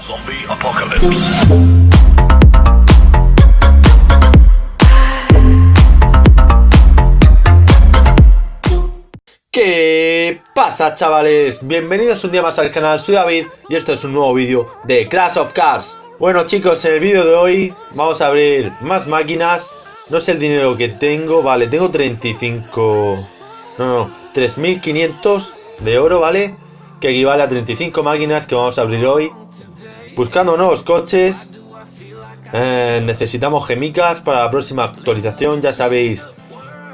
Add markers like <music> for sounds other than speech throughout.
Zombie Apocalypse. ¿Qué pasa chavales? Bienvenidos un día más al canal, soy David y esto es un nuevo vídeo de Clash of Cars Bueno chicos, en el vídeo de hoy vamos a abrir más máquinas No sé el dinero que tengo, vale, tengo 35... No, no, 3500 de oro, ¿vale? Que equivale a 35 máquinas que vamos a abrir hoy Buscando nuevos coches eh, Necesitamos gemicas para la próxima actualización, ya sabéis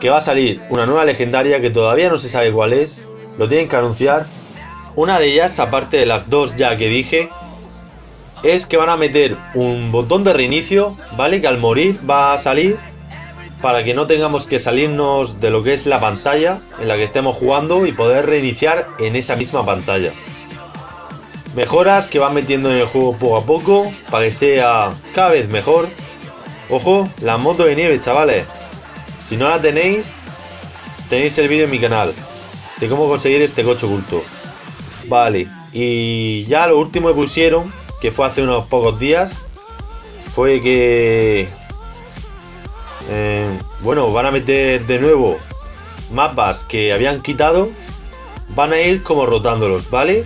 que va a salir una nueva legendaria que todavía no se sabe cuál es. Lo tienen que anunciar. Una de ellas, aparte de las dos ya que dije, es que van a meter un botón de reinicio, ¿vale? Que al morir va a salir para que no tengamos que salirnos de lo que es la pantalla en la que estemos jugando y poder reiniciar en esa misma pantalla. Mejoras que van metiendo en el juego poco a poco para que sea cada vez mejor. Ojo, la moto de nieve, chavales. Si no la tenéis, tenéis el vídeo en mi canal de cómo conseguir este coche oculto. Vale, y ya lo último que pusieron, que fue hace unos pocos días, fue que... Eh, bueno, van a meter de nuevo mapas que habían quitado. Van a ir como rotándolos, ¿vale?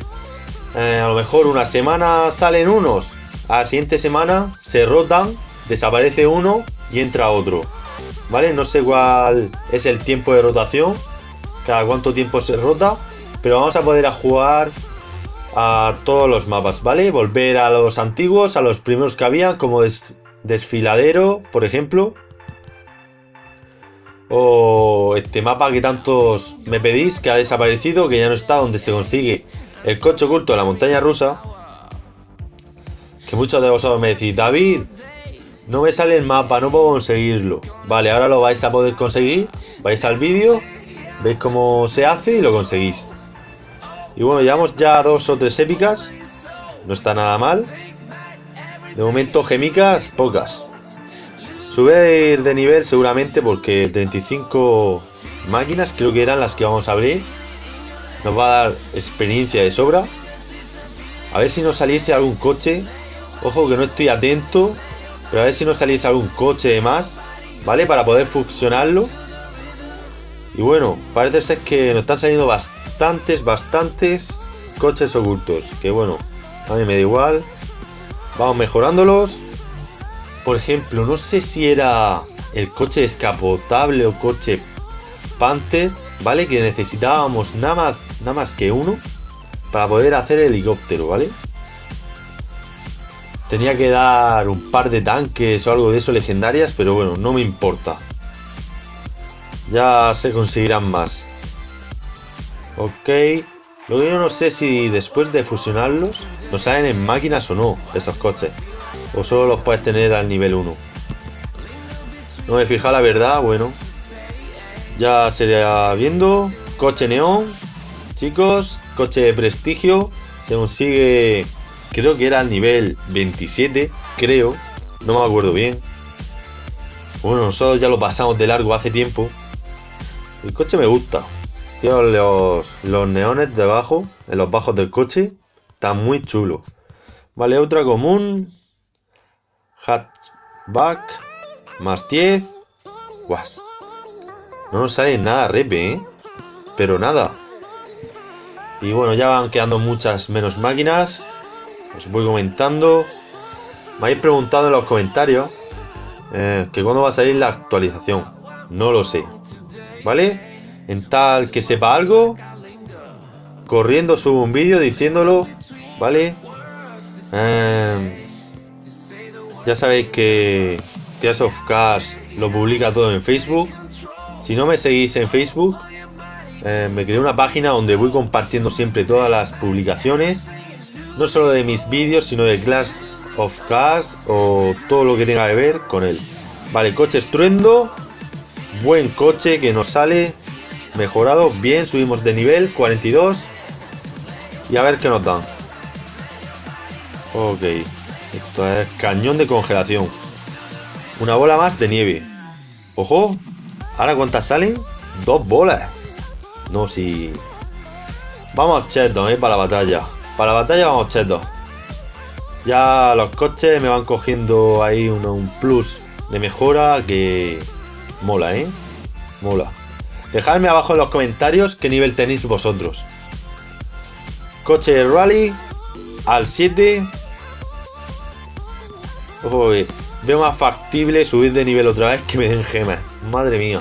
Eh, a lo mejor una semana salen unos, a la siguiente semana se rotan, desaparece uno y entra otro. ¿vale? No sé cuál es el tiempo de rotación, cada cuánto tiempo se rota, pero vamos a poder jugar a todos los mapas, ¿vale? Volver a los antiguos, a los primeros que había, como desfiladero, por ejemplo. O este mapa que tantos me pedís, que ha desaparecido, que ya no está, donde se consigue el coche oculto de la montaña rusa. Que muchos de vosotros me decís, David, no me sale el mapa, no puedo conseguirlo. Vale, ahora lo vais a poder conseguir. Vais al vídeo, veis cómo se hace y lo conseguís. Y bueno, llevamos ya dos o tres épicas. No está nada mal. De momento gemicas, pocas. Sube de nivel seguramente porque 35 máquinas creo que eran las que vamos a abrir. Nos va a dar experiencia de sobra. A ver si nos saliese algún coche. Ojo que no estoy atento pero a ver si nos saliese algún coche de más, ¿vale? Para poder fusionarlo. Y bueno, parece ser que nos están saliendo bastantes, bastantes coches ocultos. Que bueno, a mí me da igual. Vamos mejorándolos. Por ejemplo, no sé si era el coche escapotable o coche Panther, ¿vale? Que necesitábamos nada más, nada más que uno para poder hacer el helicóptero, ¿vale? Tenía que dar un par de tanques o algo de eso legendarias, pero bueno, no me importa. Ya se conseguirán más. Ok. Lo que yo no sé si después de fusionarlos nos salen en máquinas o no esos coches. O solo los puedes tener al nivel 1. No me fija la verdad, bueno. Ya sería viendo. Coche neón. Chicos, coche de prestigio. Se consigue Creo que era el nivel 27, creo. No me acuerdo bien. Bueno, nosotros ya lo pasamos de largo hace tiempo. El coche me gusta. Tío, los, los neones debajo, en los bajos del coche, están muy chulos. Vale, otra común. Hatchback. Más 10. Guas. No nos sale nada repe, ¿eh? Pero nada. Y bueno, ya van quedando muchas menos máquinas. Os voy comentando. Me habéis preguntado en los comentarios eh, que cuándo va a salir la actualización. No lo sé. ¿Vale? En tal que sepa algo, corriendo subo un vídeo diciéndolo. ¿Vale? Eh, ya sabéis que Tears of Cars lo publica todo en Facebook. Si no me seguís en Facebook, eh, me creé una página donde voy compartiendo siempre todas las publicaciones no solo de mis vídeos, sino de Clash of Cars o todo lo que tenga que ver con él. Vale, coche estruendo. Buen coche que nos sale mejorado. Bien, subimos de nivel 42. Y a ver qué nos dan. Ok. Esto es cañón de congelación. Una bola más de nieve. Ojo. Ahora cuántas salen? Dos bolas. No, si... Vamos cheto, eh, para la batalla. Para la batalla vamos chetos. Ya los coches me van cogiendo ahí un, plus de mejora que mola, ¿eh? Mola. Dejadme abajo en los comentarios qué nivel tenéis vosotros. Coche rally al 7. Ojo, veo más factible subir de nivel otra vez que me den gemas. Madre mía.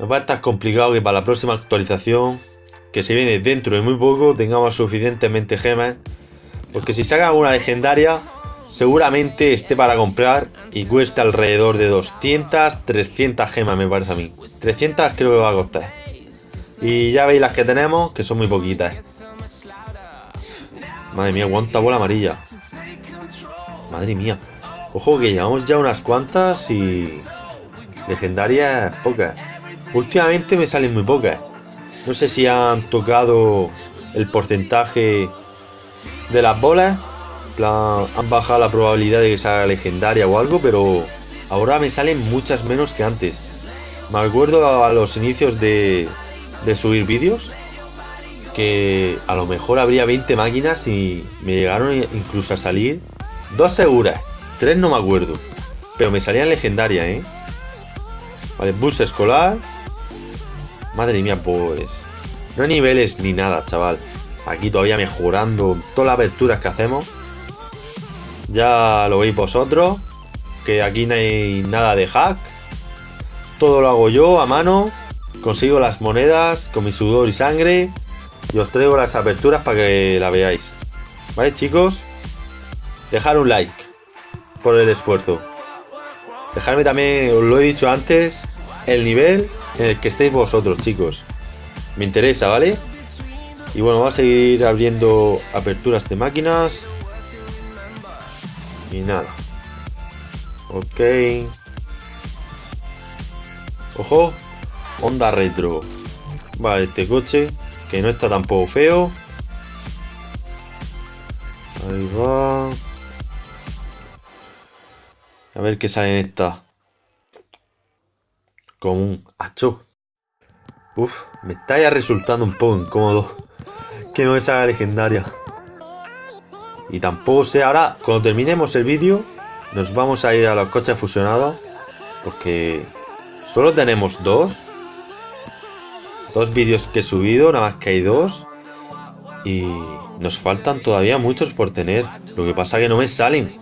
Va a estar complicado que para la próxima actualización, que se viene dentro de muy poco, tengamos suficientemente gemas porque si saca una legendaria, seguramente esté para comprar y cuesta alrededor de 200, 300 gemas me parece a mí. 300 creo que va a costar. Y ya veis las que tenemos, que son muy poquitas. Madre mía, cuánta bola amarilla. Madre mía. Ojo que llevamos ya unas cuantas y... Legendarias pocas. Últimamente me salen muy pocas. No sé si han tocado el porcentaje de las bolas. han bajado la probabilidad de que salga legendaria o algo, pero ahora me salen muchas menos que antes. Me acuerdo a los inicios de, de subir vídeos que a lo mejor habría 20 máquinas y me llegaron incluso a salir dos seguras, tres no me acuerdo, pero me salían legendarias, ¿eh? Vale, bus escolar. Madre mía, pues... No hay niveles ni nada, chaval. Aquí todavía mejorando todas las aperturas que hacemos. Ya lo veis vosotros. Que aquí no hay nada de hack. Todo lo hago yo a mano. Consigo las monedas con mi sudor y sangre. Y os traigo las aperturas para que la veáis. ¿Vale chicos? Dejar un like por el esfuerzo. Dejarme también, os lo he dicho antes, el nivel en el que estéis vosotros, chicos. Me interesa, ¿vale? Y bueno, va a seguir abriendo aperturas de máquinas. Y nada. Ok. Ojo. Honda Retro. Vale, este coche. Que no está tampoco feo. Ahí va. A ver qué sale en esta. Común. Acho. Uf, me está ya resultando un poco incómodo que no es legendaria. Y tampoco sé, ahora cuando terminemos el vídeo nos vamos a ir a los coches fusionados porque solo tenemos dos. Dos vídeos que he subido, nada más que hay dos. Y nos faltan todavía muchos por tener. Lo que pasa que no me salen.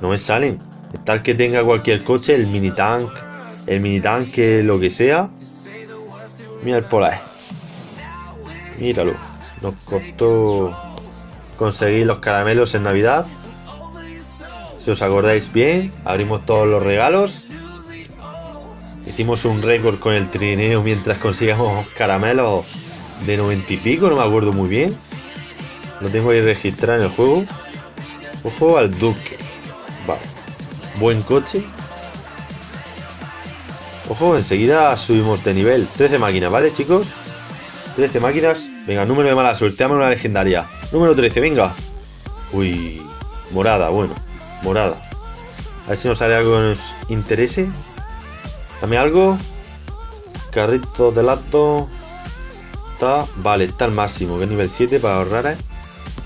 No me salen. Tal que tenga cualquier coche, el mini tank, el mini tanque, lo que sea. Mira el polar. Míralo. Nos costó conseguir los caramelos en Navidad. Si os acordáis bien, abrimos todos los regalos. Hicimos un récord con el trineo mientras consigamos caramelos de 90 y pico, no me acuerdo muy bien. Lo tengo ahí registrado en el juego. Ojo al Duque. Vale. Buen coche. Ojo, enseguida subimos de nivel. 13 máquinas, ¿vale, chicos? 13 máquinas. Venga, número de mala suerte. Dame una legendaria. Número 13, venga. Uy, morada, bueno. Morada. A ver si nos sale algo que nos interese. Dame algo. Carrito de lato. Está, vale, está al máximo. Que nivel 7 para ahorrar, ¿eh?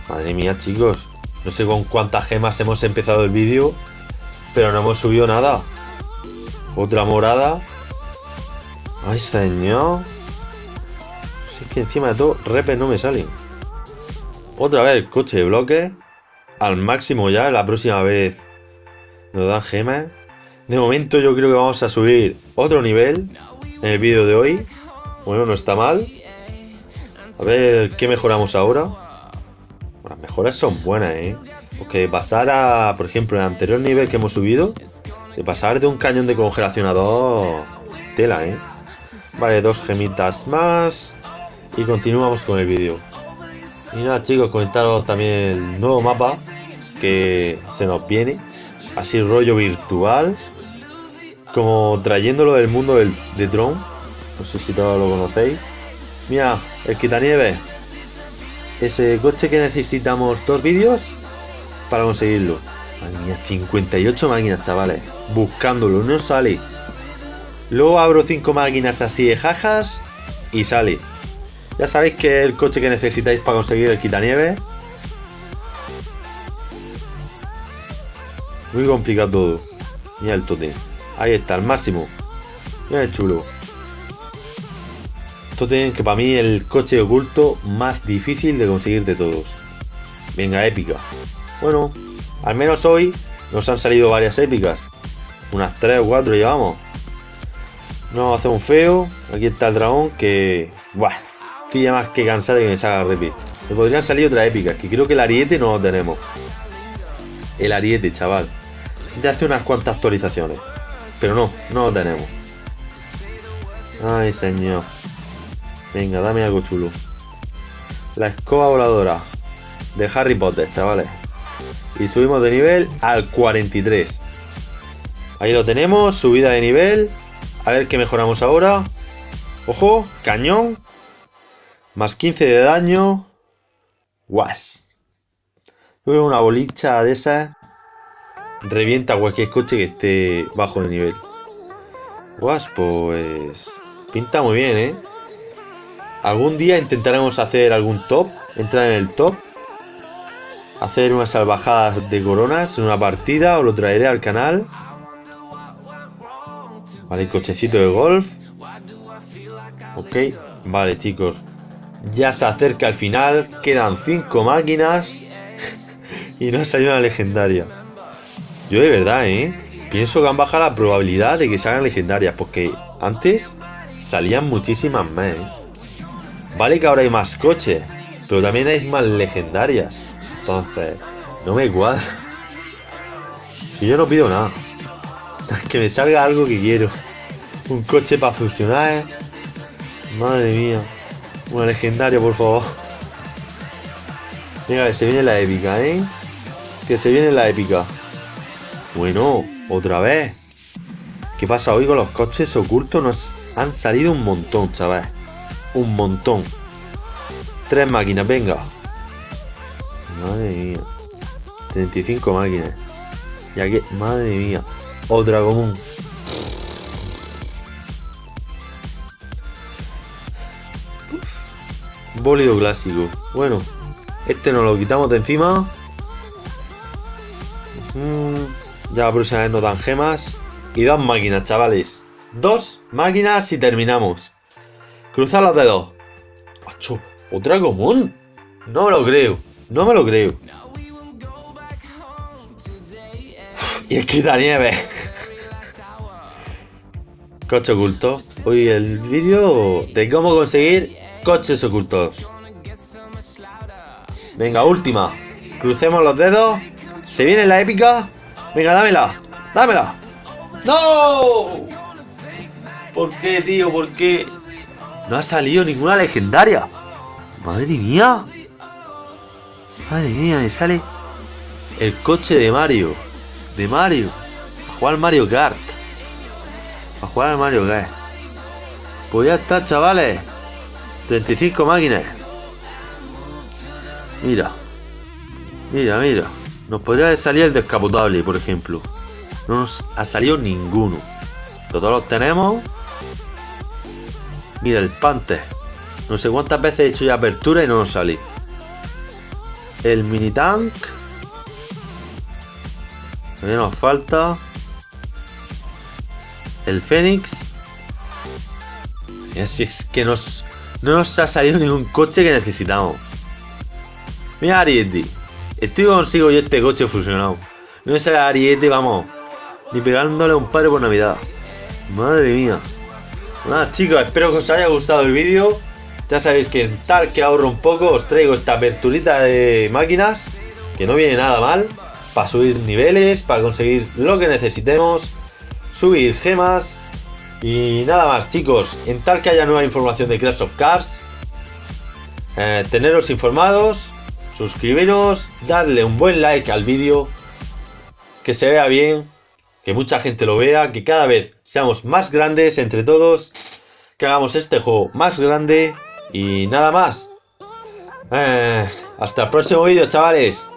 Madre mía, chicos. No sé con cuántas gemas hemos empezado el vídeo. Pero no hemos subido nada. Otra morada. Ay, señor es que encima de todo, repes no me salen. Otra vez coche de bloque. Al máximo ya, la próxima vez nos dan gemas. De momento yo creo que vamos a subir otro nivel en el vídeo de hoy. Bueno, no está mal. A ver qué mejoramos ahora. Las mejoras son buenas, ¿eh? Porque pasar a, por ejemplo, el anterior nivel que hemos subido, de pasar de un cañón de congelación a dos, tela, ¿eh? Vale, dos gemitas más. Y continuamos con el vídeo. Y nada chicos, comentaros también el nuevo mapa que se nos viene. Así rollo virtual. Como trayéndolo del mundo del, de drone. No sé si todos lo conocéis. Mira, el quitanieves. Ese coche que necesitamos dos vídeos para conseguirlo. Madre mía, 58 máquinas, chavales. Buscándolo, no sale. Luego abro 5 máquinas así de jajas y sale. Ya sabéis que el coche que necesitáis para conseguir el quitanieves. Muy complicado todo. Mira el tote. Ahí está, el máximo. Mira el chulo. Totem que para mí el coche oculto más difícil de conseguir de todos. Venga, épica. Bueno, al menos hoy nos han salido varias épicas. Unas 3 o 4 llevamos. No hace un feo. Aquí está el dragón que... Buah, estoy ya más que cansado de que me salga repeat. Me podrían salir otras épicas, que creo que el ariete no lo tenemos. El ariete, chaval. Ya hace unas cuantas actualizaciones. Pero no, no lo tenemos. Ay, señor. Venga, dame algo chulo. La escoba voladora de Harry Potter, chavales. Y subimos de nivel al 43. Ahí lo tenemos, subida de nivel. A ver qué mejoramos ahora. Ojo, cañón. Más 15 de daño. Guas. Una bolicha de esas. Revienta cualquier coche que esté bajo de nivel. Guas, pues... Pinta muy bien, ¿eh? Algún día intentaremos hacer algún top. Entrar en el top hacer unas salvajadas de coronas en una partida, o lo traeré al canal. Vale, cochecito de golf. Ok, vale chicos. Ya se acerca el final, quedan 5 máquinas <laughs> y no ha salido una legendaria. Yo de verdad, ¿eh? Pienso que han bajado la probabilidad de que salgan legendarias, porque antes salían muchísimas más, ¿eh? Vale que ahora hay más coches, pero también hay más legendarias. Entonces, no me cuadra. Si yo no pido nada. <laughs> Que me salga algo que quiero. Un coche para funcionar. ¿eh? Madre mía. Una legendaria, por favor. Venga, que se viene la épica, ¿eh? Que se viene la épica. Bueno, otra vez. ¿Qué pasa hoy con los coches ocultos? Nos han salido un montón, chaval. Un montón. Tres máquinas, venga. Madre mía. 35 máquinas. Ya que, madre mía. Otra común. Bólido clásico. Bueno, este nos lo quitamos de encima. Mm, ya la próxima vez nos dan gemas. Y dos máquinas, chavales. Dos máquinas y terminamos. Cruzar los dedos. Otra común. No me lo creo. No me lo creo. y es quita nieve. Coche oculto. Hoy el vídeo de cómo conseguir coches ocultos. Venga, última. Crucemos los dedos. Se viene la épica. Venga, dámela. Dámela. ¡No! ¿Por qué, tío? ¿Por qué? No ha salido ninguna legendaria. Madre mía. Madre mía, me sale el coche de Mario. De Mario. A jugar Mario Kart. A jugar al Mario Kart. Pues ya está, chavales. 35 máquinas. Mira. Mira, mira. Nos podría salir el descapotable, por ejemplo. No nos ha salido ninguno. Todos los tenemos. Mira, el Panther. No sé cuántas veces he hecho ya apertura y no nos sale el mini tank. También nos falta. El Fénix. Y así es que nos, no nos ha salido ningún coche que necesitamos. Mira Ariete. Estoy consigo y este coche fusionado. No me sale Ariete, vamos. Ni pegándole un padre por Navidad. Madre mía. Nada chicos, espero que os haya gustado el vídeo. Ya sabéis que en tal que ahorro un poco os traigo esta aperturita de máquinas que no viene nada mal para subir niveles, para conseguir lo que necesitemos, subir gemas y nada más chicos, en tal que haya nueva información de Crash of Cars, eh, teneros informados, suscribiros, darle un buen like al vídeo, que se vea bien, que mucha gente lo vea, que cada vez seamos más grandes entre todos, que hagamos este juego más grande y nada más. Eh, hasta el próximo vídeo, chavales.